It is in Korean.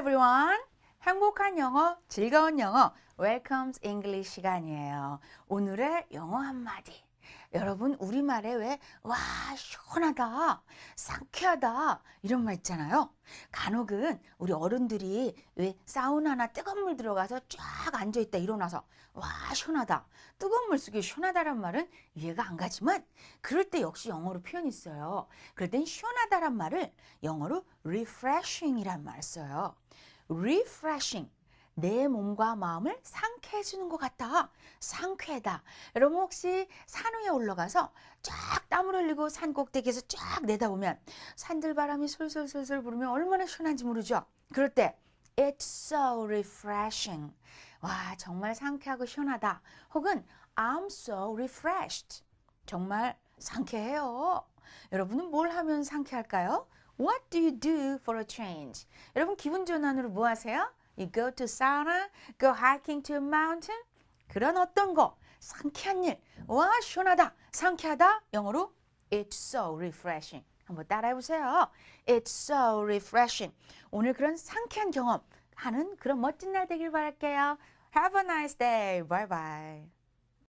everyone. 행복한 영어, 즐거운 영어, Welcome's English 시간이에요. 오늘의 영어 한마디. 여러분, 우리말에 왜, 와, 시원하다, 상쾌하다, 이런 말 있잖아요. 간혹은 우리 어른들이 왜 사우나나 뜨거운 물 들어가서 쫙 앉아있다 일어나서, 와, 시원하다. 뜨거운 물 속에 시원하다란 말은 이해가 안 가지만, 그럴 때 역시 영어로 표현이 있어요. 그럴 땐 시원하다란 말을 영어로 refreshing이란 말을 써요. refreshing. 내 몸과 마음을 상쾌 해 주는 것 같다. 상쾌다. 여러분 혹시 산 위에 올라가서 쫙 땀을 흘리고 산 꼭대기에서 쫙 내다보면 산들바람이 솔솔솔솔 부르면 얼마나 시원한지 모르죠. 그럴 때 It's so refreshing. 와 정말 상쾌하고 시원하다. 혹은 I'm so refreshed. 정말 상쾌해요. 여러분은 뭘 하면 상쾌할까요? What do you do for a change? 여러분 기분 전환으로 뭐 하세요? You go to sauna, go hiking to a mountain. 그런 어떤 거 상쾌한 일. 와 시원하다, 상쾌하다. 영어로 It's so refreshing. 한번 따라해 보세요. It's so refreshing. 오늘 그런 상쾌한 경험 하는 그런 멋진 날 되길 바랄게요. Have a nice day. Bye bye.